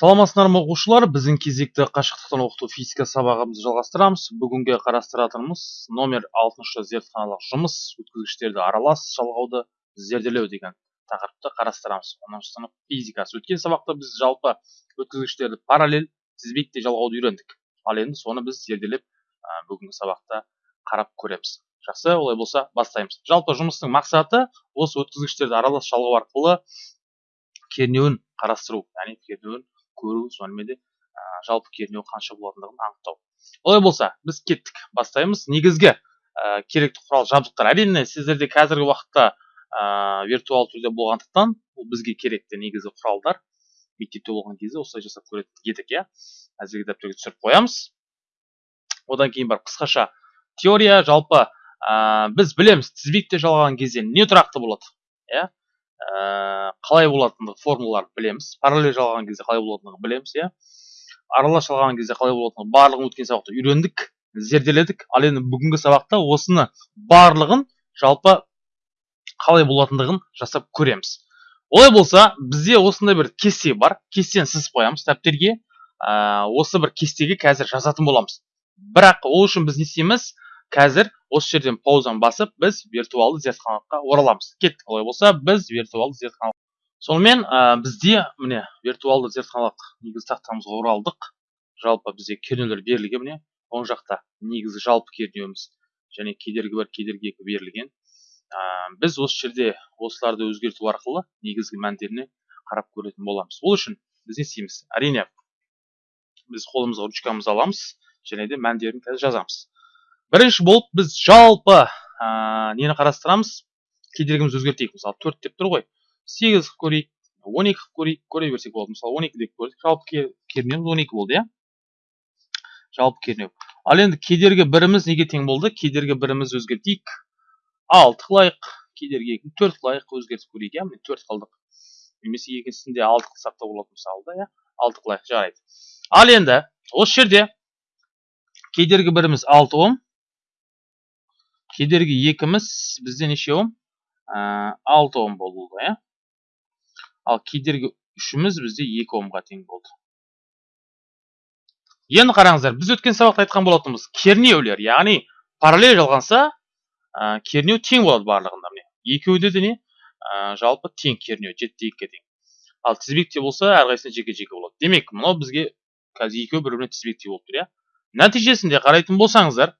саламатсыздар ма оқушылар біздің кезекті қашықтықтан оқыту физика сабағымызды жалғастырамыз. Бүгінге қарастыратынымыз номер алтыншы зертханалық жұмыс өткізгіштерді аралас жалғауды зерделеу деген тақырыпты қарастырамыз. Оныншы сынып физикасы. Өткен сабақта біз жалпы өткізгіштерді параллель тізбекте жалғауды үйрендік. Ал енді соны біз зерделеп бүгінгі сабақта қарап көреміз. Жақсы олай болса бастаймыз. Жалпы жұмыстың мақсаты осы өткізгіштерді аралас жалғау арқылы кернеуін қарастыру яғни кернеуін көру сонымен де ә, жалпы кернеу қанша болатындығын анықтау. Олай болса біз кеттік бастаймыз. Негізгі ә, керекті құрал жабдықтар. Әрине сіздерде қазіргі уақытта ә, виртуал түрде болғандықтан бұл бізге керекті негізгі құралдар. Мектепте болған кезде осылай жасап көретін едік иә. Әзірге дәптерге түсіріп қоямыз. Одан кейін барып қысқаша теория. Жалпы ә, біз білеміз тізбекте жалғаған кезде не тұрақты болады иә. Қалай болатындығы формулаларды білеміз. Параллель жалғаған кезде қалай болатындығын білеміз иә. Аралас жалғаған кезде қалай болатындығын барлығын өткен сабақта үйрендік зерделедік. Ал енді бүгінгі сабақта осыны барлығын жалпы қалай болатындығын жасап көреміз. Олай болса бізде осындай бір кесте бар. Кестені сызып қоямыз дәптерге ә, осы бір кестеге қазір жазатын боламыз. Бірақ ол үшін біз не істейміз? Қазір осы жерден паузаны басып біз виртуалды зертханалыққа ораламыз. Кеттік олай болса біз виртуалды зертханалық сонымен ә, бізде міне виртуалды зертханалық негізгі тақтамызға оралдық. Жалпы бізде кернеулер берілген міне. Оң жақта негізгі жалпы кернеуіміз және кедергі бір кедергі екі берілген. Ә, біз осы жерде осыларды өзгерту арқылы негізгі мәндеріне қарап көретін боламыз. Ол үшін біз не істейміз? Әрине біз қолымызға ручкамызды аламыз және де мәндерін қазір жазамыз. Бірінші болып біз жалпы ә, нені қарастырамыз? Кедергімізді өзгертейік. Мысалы төрт деп тұр ғой. Сегіз қылып көрейік он екі қылып көрейік көре берсек болады. Мысалы он екі деп көрдік. Жалпы кернеуіміз он екі болды иә? Жалпы кернеу. Ал енді кедергі біріміз неге тең болды? Кедергі біріміз өзгертейік. Алты қылайық. Кедергі екіні төрт қылайық. Өзгертіп көрейік иә? Міне төрт қылдық немесе екіншісінде алты қылсақ та болады мысалы да иә? Алты қылайық. Жарайды. Ал енді осы жерде кедергі біріміз алты ом. Кедергі екіміз бізде неше ә, алты ом болды иә. Ал кедергі үшіміз бізде екі омға тең болды. Енді қараңыздар біз өткен сабақта айтқан болатынбыз кернеулер яғни параллель жалғанса ә, кернеу тең болады барлығында міне. Екеуінде де не? Ә, жалпы тең кернеу жеті екіге тең. Ал тізбекте болса әрқайсысында жеке жеке болады. Демек мынау бізге қазір екеуі бір біріне тізбектей болып тұр иә. Нәтижесінде қарайтын болсаңыздар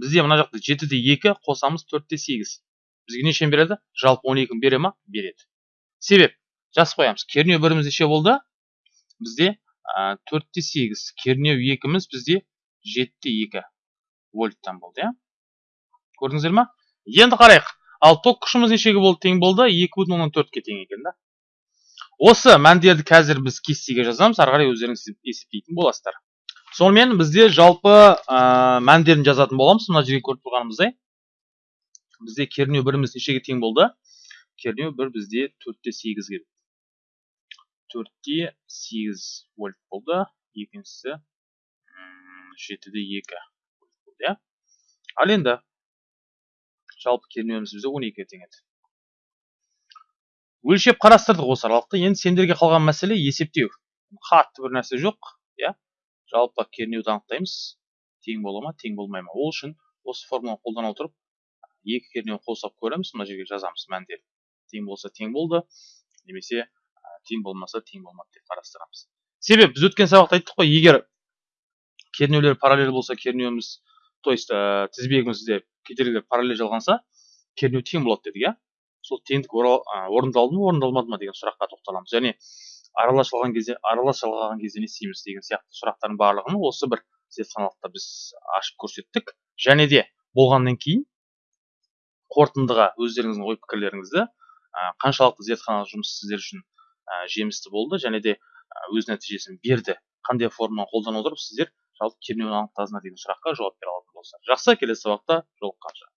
бізде мына жақта жетіде екі қосамыз төртте сегіз. Бізге нешені береді? Жалпы он екіні бере ма? Береді. Себеп жазып қоямыз кернеу біріміз неше болды? Бізде төртте сегіз кернеу екіміз бізде жетіде екі вольттан болды иә? Көрдіңіздер ма? Енді қарайық. Ал ток күшіміз нешеге болды тең болды? Екі бүтін оннан төртке тең екен да. Осы мәндерді қазір біз кестеге жазамыз. Ары қарай өздеріңіз есептейтін боласыздар. Сонымен бізде жалпы ә, мәндерін жазатын боламыз. Мына жерге көріп тұрғанымыздай. Бізде кернеу біріміз нешеге тең болды? Кернеу бір бізде төртте сегізге төртте сегіз вольт болды. Екіншісі жетіде екі болды иә? Ал енді жалпы кернеуіміз бізде он екіге тең еді. Өлшеп қарастырдық осы аралықта енді сендерге қалған мәселе есептеу. Қатты бір нәрсе жоқ иә? Жалпы кернеуді анықтаймыз. Тең бола ма тең болмай ма? Ол үшін осы формуланы қолдана отырып екі кернеуін қосып көреміз. Мына жерге жазамыз мәндерін тең болса тең болды немесе тең болмаса тең болмады деп қарастырамыз. Себеп біз өткен сабақта айттық қой егер кернеулер параллель болса кернеуіміз то есть ә, тізбегімізде кедергілер параллель жалғанса кернеу тең болады дедік иә? Сол теңдік орындалды ма орындалмады ма деген сұраққа тоқталамыз. Және аралас жалған кезде аралас жалғаған кезде не істейміз деген сияқты сұрақтардың барлығын осы бір зертханалықта біз ашып көрсеттік. Және де болғаннан кейін қорытындыға өздеріңіздің ой пікірлеріңізді қаншалықты зертханалық жұмыс сіздер үшін жемісті болды және де өз нәтижесін берді. Қандай форманы қолдана отырып сіздер жалпы кернеуін анықтадыңыздар деген сұраққа жауап бере алатын болсыздар жақсы келесі сабақта жолыққанша.